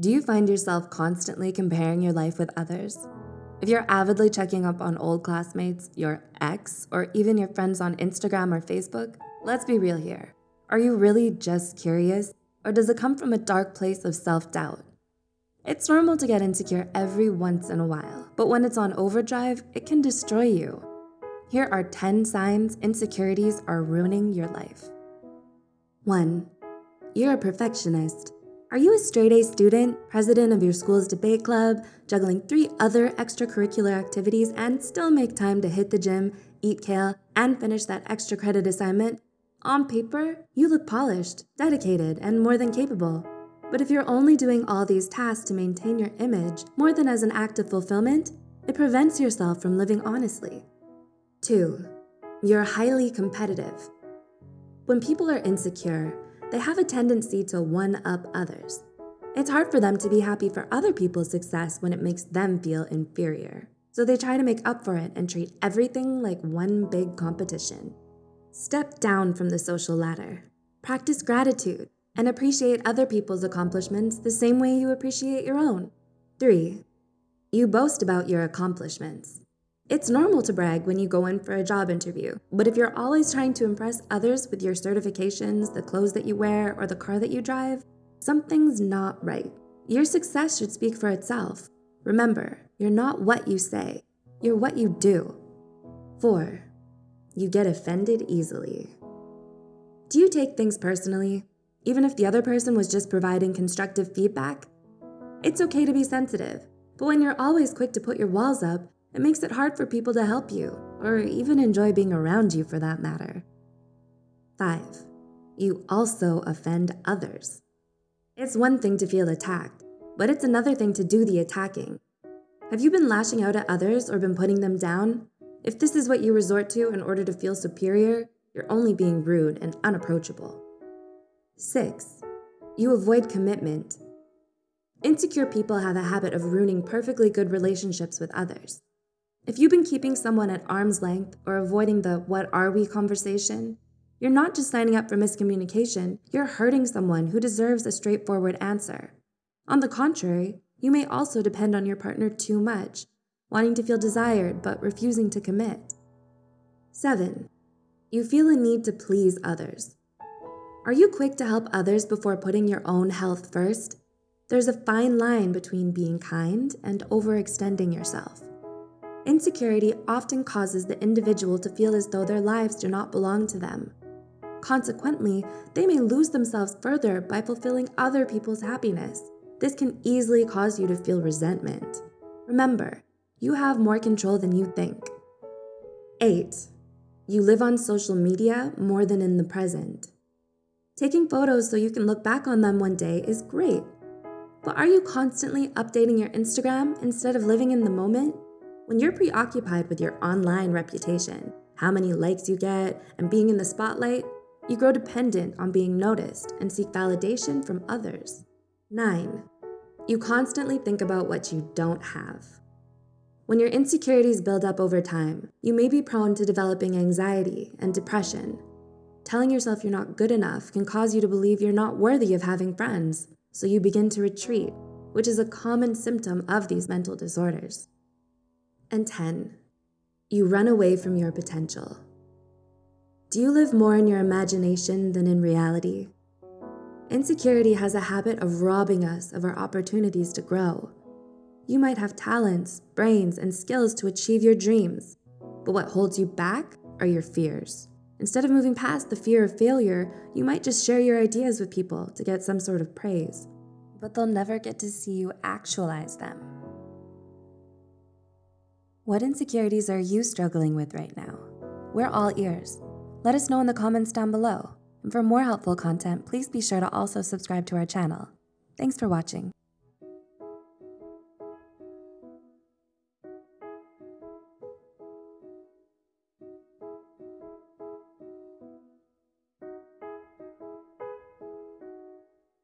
Do you find yourself constantly comparing your life with others? If you're avidly checking up on old classmates, your ex, or even your friends on Instagram or Facebook, let's be real here. Are you really just curious, or does it come from a dark place of self-doubt? It's normal to get insecure every once in a while, but when it's on overdrive, it can destroy you. Here are 10 signs insecurities are ruining your life. 1. You're a perfectionist. Are you a straight-A student, president of your school's debate club, juggling three other extracurricular activities and still make time to hit the gym, eat kale, and finish that extra credit assignment? On paper, you look polished, dedicated, and more than capable. But if you're only doing all these tasks to maintain your image more than as an act of fulfillment, it prevents yourself from living honestly. 2. You're highly competitive. When people are insecure, they have a tendency to one-up others. It's hard for them to be happy for other people's success when it makes them feel inferior. So they try to make up for it and treat everything like one big competition. Step down from the social ladder. Practice gratitude and appreciate other people's accomplishments the same way you appreciate your own. 3. You boast about your accomplishments. It's normal to brag when you go in for a job interview, but if you're always trying to impress others with your certifications, the clothes that you wear, or the car that you drive, something's not right. Your success should speak for itself. Remember, you're not what you say, you're what you do. 4. You get offended easily. Do you take things personally, even if the other person was just providing constructive feedback? It's okay to be sensitive, but when you're always quick to put your walls up, it makes it hard for people to help you, or even enjoy being around you for that matter. 5. You also offend others. It's one thing to feel attacked, but it's another thing to do the attacking. Have you been lashing out at others or been putting them down? If this is what you resort to in order to feel superior, you're only being rude and unapproachable. 6. You avoid commitment. Insecure people have a habit of ruining perfectly good relationships with others. If you've been keeping someone at arm's length or avoiding the what are we conversation, you're not just signing up for miscommunication, you're hurting someone who deserves a straightforward answer. On the contrary, you may also depend on your partner too much, wanting to feel desired but refusing to commit. 7. You feel a need to please others. Are you quick to help others before putting your own health first? There's a fine line between being kind and overextending yourself. Insecurity often causes the individual to feel as though their lives do not belong to them. Consequently, they may lose themselves further by fulfilling other people's happiness. This can easily cause you to feel resentment. Remember, you have more control than you think. 8. You live on social media more than in the present. Taking photos so you can look back on them one day is great. But are you constantly updating your Instagram instead of living in the moment? When you're preoccupied with your online reputation, how many likes you get, and being in the spotlight, you grow dependent on being noticed and seek validation from others. 9. You constantly think about what you don't have. When your insecurities build up over time, you may be prone to developing anxiety and depression. Telling yourself you're not good enough can cause you to believe you're not worthy of having friends, so you begin to retreat, which is a common symptom of these mental disorders. And 10. You run away from your potential. Do you live more in your imagination than in reality? Insecurity has a habit of robbing us of our opportunities to grow. You might have talents, brains, and skills to achieve your dreams, but what holds you back are your fears. Instead of moving past the fear of failure, you might just share your ideas with people to get some sort of praise, but they'll never get to see you actualize them. What insecurities are you struggling with right now? We're all ears. Let us know in the comments down below. And for more helpful content, please be sure to also subscribe to our channel. Thanks for watching.